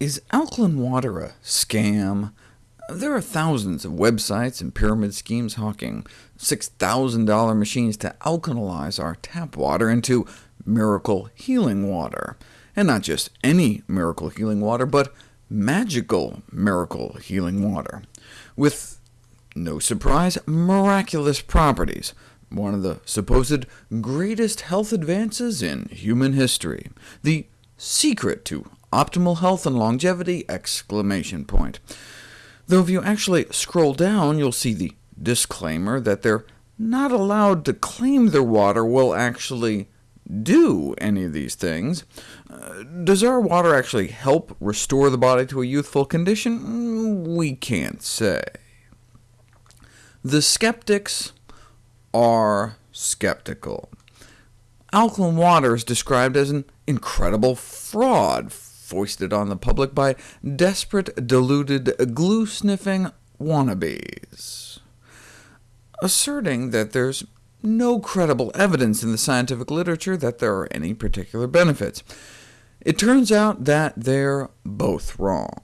Is alkaline water a scam? There are thousands of websites and pyramid schemes hawking $6,000 machines to alkalize our tap water into miracle healing water. And not just any miracle healing water, but magical miracle healing water, with, no surprise, miraculous properties, one of the supposed greatest health advances in human history, the secret to optimal health and longevity! Exclamation point. Though if you actually scroll down, you'll see the disclaimer that they're not allowed to claim their water will actually do any of these things. Uh, does our water actually help restore the body to a youthful condition? Mm, we can't say. The skeptics are skeptical. Alkaline water is described as an incredible fraud foisted on the public by desperate, deluded, glue-sniffing wannabes, asserting that there's no credible evidence in the scientific literature that there are any particular benefits. It turns out that they're both wrong.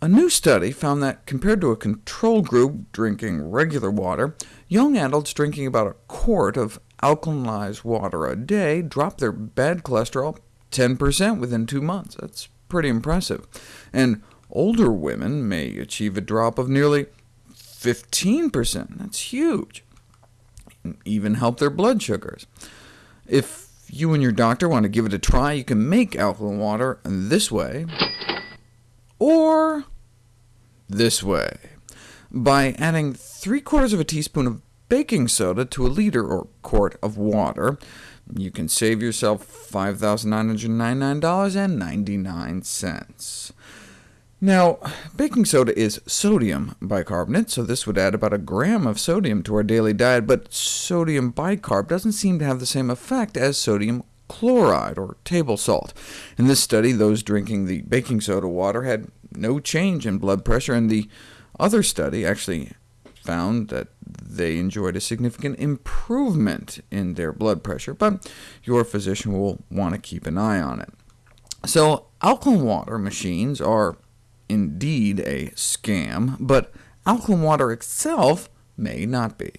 A new study found that compared to a control group drinking regular water, young adults drinking about a quart of alkalized water a day dropped their bad cholesterol 10% within two months. That's pretty impressive. And older women may achieve a drop of nearly 15%. That's huge even help their blood sugars. If you and your doctor want to give it a try, you can make alkaline water this way, or this way, by adding 3 quarters of a teaspoon of baking soda to a liter or quart of water. You can save yourself $5,999.99. Now, baking soda is sodium bicarbonate, so this would add about a gram of sodium to our daily diet, but sodium bicarb doesn't seem to have the same effect as sodium chloride, or table salt. In this study, those drinking the baking soda water had no change in blood pressure, and the other study actually found that they enjoyed a significant improvement in their blood pressure, but your physician will want to keep an eye on it. So alkaline water machines are indeed a scam, but alkaline water itself may not be.